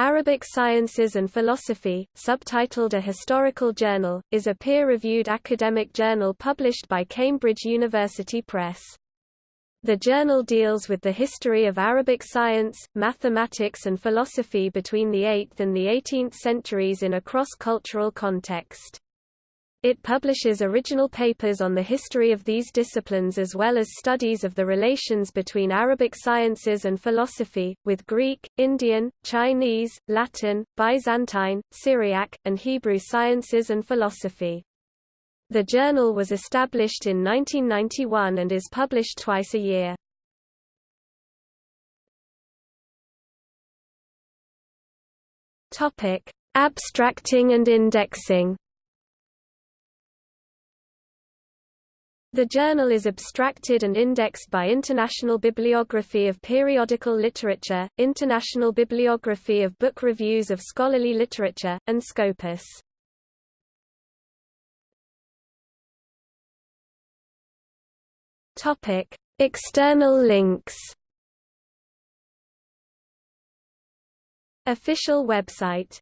Arabic Sciences and Philosophy, subtitled A Historical Journal, is a peer-reviewed academic journal published by Cambridge University Press. The journal deals with the history of Arabic science, mathematics and philosophy between the 8th and the 18th centuries in a cross-cultural context. It publishes original papers on the history of these disciplines as well as studies of the relations between Arabic sciences and philosophy, with Greek, Indian, Chinese, Latin, Byzantine, Syriac, and Hebrew sciences and philosophy. The journal was established in 1991 and is published twice a year. Abstracting and indexing The journal is abstracted and indexed by International Bibliography of Periodical Literature, International Bibliography of Book Reviews of Scholarly Literature, and Scopus. External links Official website